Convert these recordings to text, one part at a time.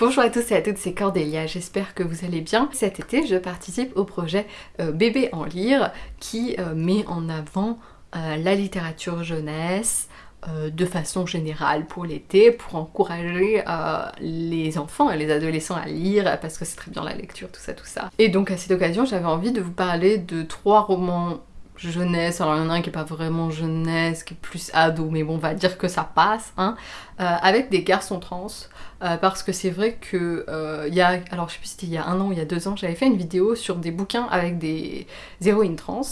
Bonjour à tous et à toutes, c'est Cordélia, j'espère que vous allez bien. Cet été, je participe au projet euh, Bébé en lire qui euh, met en avant euh, la littérature jeunesse, de façon générale pour l'été, pour encourager les enfants et les adolescents à lire, parce que c'est très bien la lecture, tout ça, tout ça. Et donc à cette occasion, j'avais envie de vous parler de trois romans jeunesse, alors il y en a un qui est pas vraiment jeunesse, qui est plus ado, mais bon, on va dire que ça passe, hein, avec des garçons trans. Euh, parce que c'est vrai que euh, il y a, alors je sais plus si c'était il y a un an ou il y a deux ans, j'avais fait une vidéo sur des bouquins avec des héroïnes trans,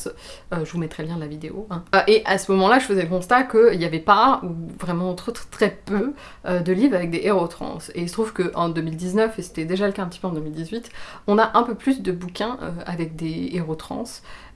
euh, je vous mettrai le lien de la vidéo, hein. et à ce moment-là je faisais le constat qu'il n'y avait pas, ou vraiment très, très peu, de livres avec des héros trans, et il se trouve qu'en 2019, et c'était déjà le cas un petit peu en 2018, on a un peu plus de bouquins avec des héros trans,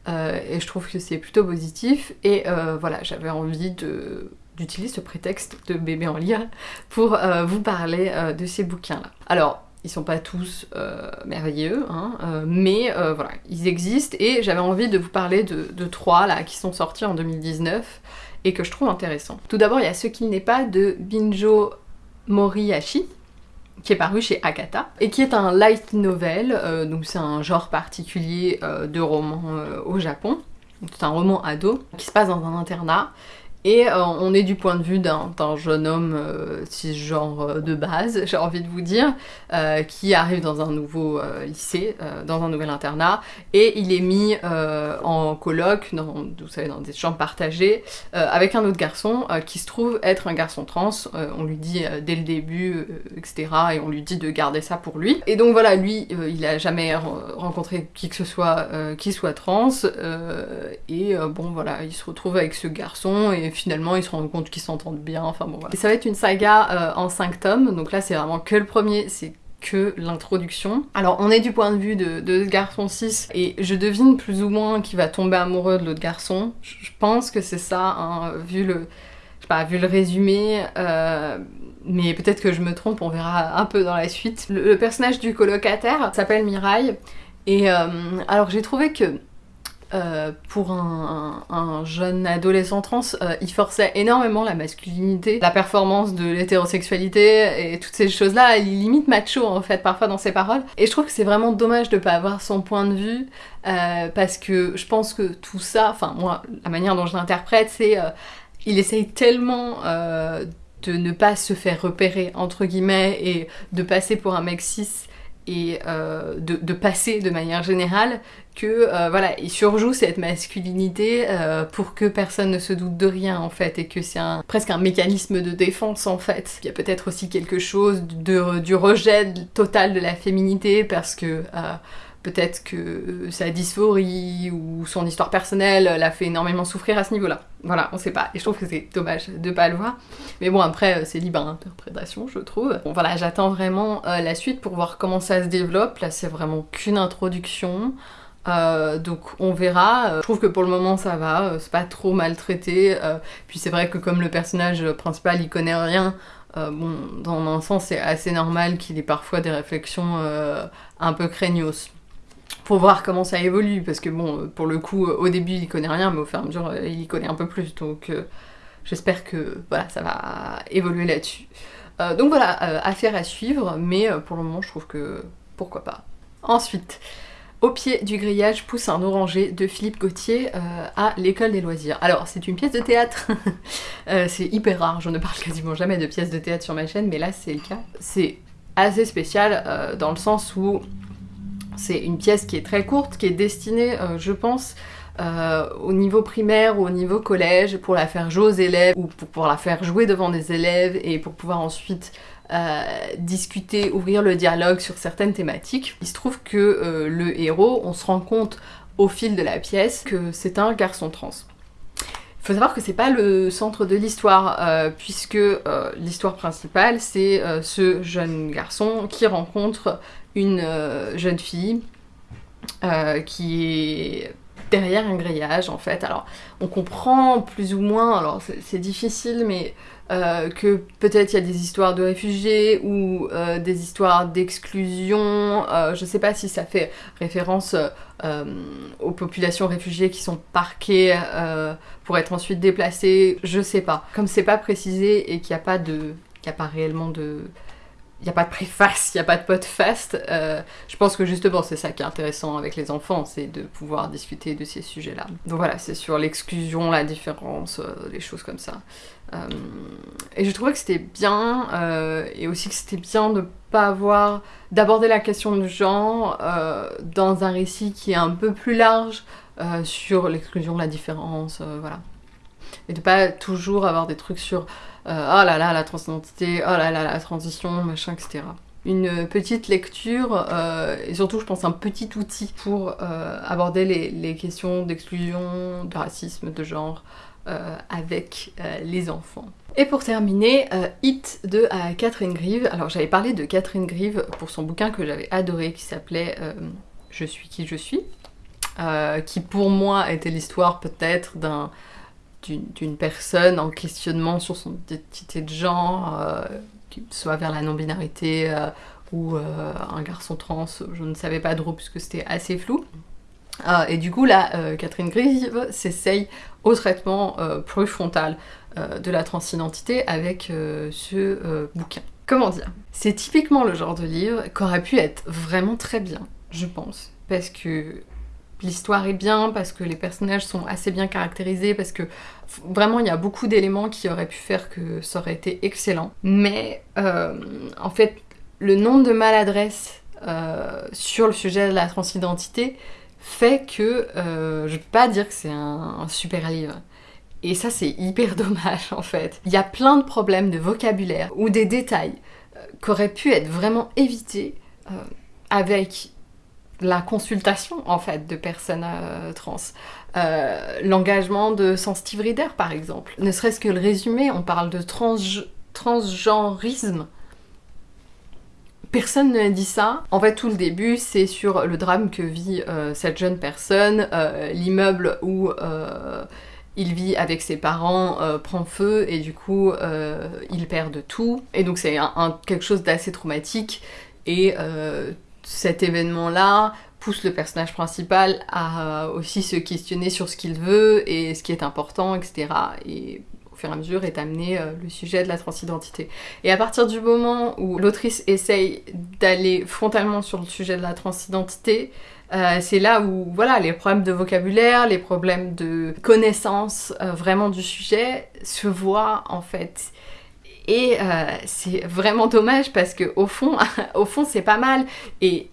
et je trouve que c'est plutôt positif, et voilà, j'avais envie de j'utilise ce prétexte de bébé en lire pour euh, vous parler euh, de ces bouquins-là. Alors, ils sont pas tous euh, merveilleux, hein, mais voilà, ils existent et j'avais envie de vous parler de, trois là qui sont sortis en 2019 et que je trouve intéressants. Tout d'abord, il y a Ce qu'il n'est pas de Binjo Moriyashi, qui est paru chez Akata, et qui est un light novel, donc c'est un genre particulier de roman au Japon. C'est un roman ado qui se passe dans un internat et euh, on est du point de vue d'un jeune homme euh, cisgenre euh, de base, j'ai envie de vous dire, euh, qui arrive dans un nouveau lycée, dans un nouvel internat, et il est mis en colloque, dans, vous savez, dans des chambres partagées, avec un autre garçon qui se trouve être un garçon trans. on lui dit dès le début, etc., et on lui dit de garder ça pour lui. Et donc voilà, lui, il a jamais rencontré qui que ce soit qui soit trans, et bon voilà, il se retrouve avec ce garçon, finalement ils se rendent compte qu'ils s'entendent bien, enfin bon voilà. Et ça va être une saga euh, en 5 tomes, donc là c'est vraiment que le premier, c'est que l'introduction. Alors on est du point de vue de, ce garçon 6 et je devine plus ou moins qu'il va tomber amoureux de l'autre garçon. Je pense que c'est ça, hein, vu le... Pas, vu le résumé, euh, mais peut-être que je me trompe, on verra un peu dans la suite. Le, personnage du colocataire s'appelle Mirai, et euh, alors j'ai trouvé que euh, pour un, jeune adolescent trans, euh, il forçait énormément la masculinité, la performance de l'hétérosexualité et toutes ces choses-là. Il limite macho en fait parfois dans ses paroles. Et je trouve que c'est vraiment dommage de pas avoir son point de vue euh, parce que je pense que tout ça, enfin moi, la manière dont je l'interprète, c'est il essaye tellement de ne pas se faire repérer entre guillemets et de passer pour un mec cis et de, passer de manière générale que euh, voilà il surjoue cette masculinité euh, pour que personne ne se doute de rien en fait et que c'est presque un mécanisme de défense en fait. Il y a peut-être aussi quelque chose de, du rejet total de la féminité parce que Peut-être que sa dysphorie ou son histoire personnelle l'a fait énormément souffrir à ce niveau-là. Voilà, on sait pas. Et je trouve que c'est dommage de pas le voir. Mais bon, après, c'est libre interprétation, je trouve. Bon, voilà, j'attends vraiment euh, la suite pour voir comment ça se développe. Là, c'est vraiment qu'une introduction. Euh, donc on verra. Je trouve que pour le moment ça va, euh, c'est pas trop maltraité. puis c'est vrai que comme le personnage principal il connaît rien, bon, dans un sens c'est assez normal qu'il ait parfois des réflexions un peu craignos pour voir comment ça évolue, parce que bon, pour le coup, au début il connaît rien, mais au fur et à mesure il y connaît un peu plus, donc euh, j'espère que voilà, ça va évoluer là-dessus. Euh, donc voilà, euh, affaire à suivre, mais pour le moment je trouve que pourquoi pas. Ensuite, au pied du grillage pousse un oranger de Philippe Gauthier à l'école des loisirs. Alors, c'est une pièce de théâtre. c'est hyper rare, je ne parle quasiment jamais de pièces de théâtre sur ma chaîne, mais là c'est le cas. C'est assez spécial dans le sens où c'est une pièce qui est très courte, qui est destinée, euh, je pense, euh, au niveau primaire ou au niveau collège pour la faire jouer aux élèves ou pour pouvoir la faire jouer devant des élèves et pour pouvoir ensuite euh, discuter, ouvrir le dialogue sur certaines thématiques. Il se trouve que le héros, on se rend compte au fil de la pièce que c'est un garçon trans. Il faut savoir que c'est pas le centre de l'histoire, puisque l'histoire principale, c'est ce jeune garçon qui rencontre une euh, jeune fille euh, qui est derrière un grillage en fait. Alors on comprend plus ou moins, alors c'est difficile mais euh, que peut-être il y a des histoires de réfugiés ou des histoires d'exclusion, je sais pas si ça fait référence aux populations réfugiées qui sont parquées pour être ensuite déplacées, je sais pas. Comme c'est pas précisé et qu'il n'y a pas de... qu'il a pas réellement de il n'y a pas de préface, il n'y a pas de podcast. Euh, je pense que justement c'est ça qui est intéressant avec les enfants, c'est de pouvoir discuter de ces sujets-là. Donc voilà, c'est sur l'exclusion, la différence, euh, des choses comme ça. Euh, et je trouvais que c'était bien, et aussi que c'était bien de pas avoir, d'aborder la question du genre dans un récit qui est un peu plus large sur l'exclusion, la différence, voilà. Et de pas toujours avoir des trucs sur euh, oh là là, la transidentité, oh là là, la transition, machin, etc. Une petite lecture, euh, et surtout je pense un petit outil pour euh, aborder les, questions d'exclusion, de racisme, de genre, avec les enfants. Et pour terminer, Hit de Catherine Grieve. Alors j'avais parlé de Catherine Grieve pour son bouquin que j'avais adoré qui s'appelait Je suis qui je suis, qui pour moi était l'histoire peut-être d'un d'une personne en questionnement sur son identité de genre, euh, soit vers la non-binarité euh, ou euh, un garçon trans, je ne savais pas trop puisque c'était assez flou. et du coup là, Catherine Grieve s'essaye au traitement plus frontal de la transidentité avec ce bouquin. Comment dire? C'est typiquement le genre de livre qu'aurait pu être vraiment très bien, je pense, parce que l'histoire est bien, parce que les personnages sont assez bien caractérisés, parce que vraiment il y a beaucoup d'éléments qui auraient pu faire que ça aurait été excellent. Mais euh, en fait, le nombre de maladresses euh, sur le sujet de la transidentité fait que euh, je peux pas dire que c'est un, super livre. Et ça c'est hyper dommage en fait. Il y a plein de problèmes de vocabulaire ou des détails qui auraient pu être vraiment évités avec la consultation en fait de personnes euh, trans. Euh, l'engagement de sensitive reader par exemple. Ne serait-ce que le résumé, on parle de trans transgenrisme. Personne ne dit ça. En fait, tout le début, c'est sur le drame que vit euh, cette jeune personne, l'immeuble où il vit avec ses parents prend feu et du coup, il perd tout. Et donc, c'est quelque chose d'assez traumatique. Et cet événement-là pousse le personnage principal à aussi se questionner sur ce qu'il veut et ce qui est important, etc. Et au fur et à mesure est amené euh, le sujet de la transidentité. Et à partir du moment où l'autrice essaye d'aller frontalement sur le sujet de la transidentité, euh, c'est là où voilà les problèmes de vocabulaire, les problèmes de connaissance euh, vraiment du sujet se voient en fait. Et euh, c'est vraiment dommage parce que au fond, au fond c'est pas mal. Et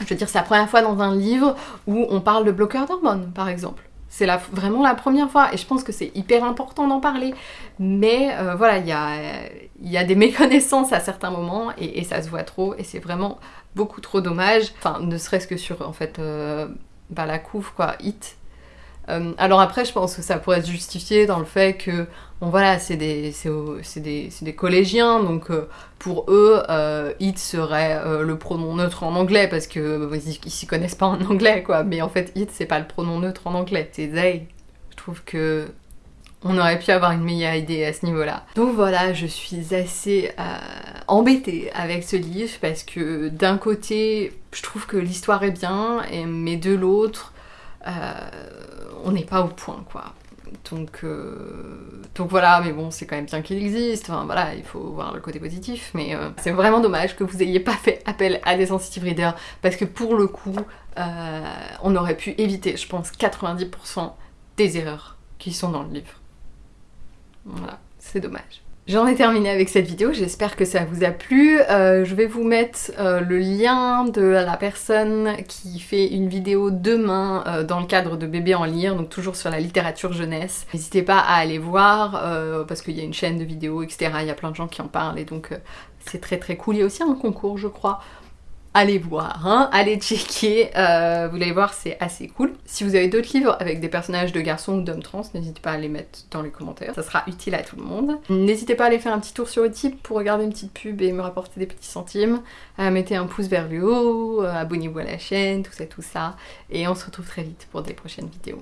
je veux dire, c'est la première fois dans un livre où on parle de bloqueurs d'hormones, par exemple. C'est vraiment la première fois et je pense que c'est hyper important d'en parler. Mais euh, voilà, il y a, y a, des méconnaissances à certains moments et, ça se voit trop et c'est vraiment beaucoup trop dommage. Enfin, ne serait-ce que sur en fait euh, bah, la couve, quoi, Hit, euh, alors après, je pense que ça pourrait être justifié dans le fait que, bon voilà, c'est des, des, des, collégiens, donc euh, pour eux, euh, it serait le pronom neutre en anglais, parce que ils, s'y connaissent pas en anglais, quoi. Mais en fait, it, c'est pas le pronom neutre en anglais, c'est they. Je trouve que on aurait pu avoir une meilleure idée à ce niveau-là. Donc voilà, je suis assez embêtée avec ce livre, parce que d'un côté, je trouve que l'histoire est bien, mais de l'autre, on n'est pas au point, quoi. Donc, euh, donc voilà, mais bon, c'est quand même bien qu'il existe, enfin voilà, il faut voir le côté positif, mais euh, c'est vraiment dommage que vous ayez pas fait appel à des sensitive readers, parce que pour le coup, euh, on aurait pu éviter, je pense, 90% des erreurs qui sont dans le livre. Voilà, c'est dommage. J'en ai terminé avec cette vidéo, j'espère que ça vous a plu. Euh, je vais vous mettre euh, le lien de la personne qui fait une vidéo demain euh, dans le cadre de Bébé en lire, donc toujours sur la littérature jeunesse. N'hésitez pas à aller voir, parce qu'il y a une chaîne de vidéos, etc. Il y a plein de gens qui en parlent, et donc c'est très très cool. Il y a aussi un concours, je crois, allez voir, hein, allez checker, euh, vous allez voir c'est assez cool. Si vous avez d'autres livres avec des personnages de garçons ou d'hommes trans, n'hésitez pas à les mettre dans les commentaires, ça sera utile à tout le monde. N'hésitez pas à aller faire un petit tour sur Utip pour regarder une petite pub et me rapporter des petits centimes. Euh, mettez un pouce vers le haut, euh, abonnez-vous à la chaîne, tout ça tout ça, et on se retrouve très vite pour des prochaines vidéos.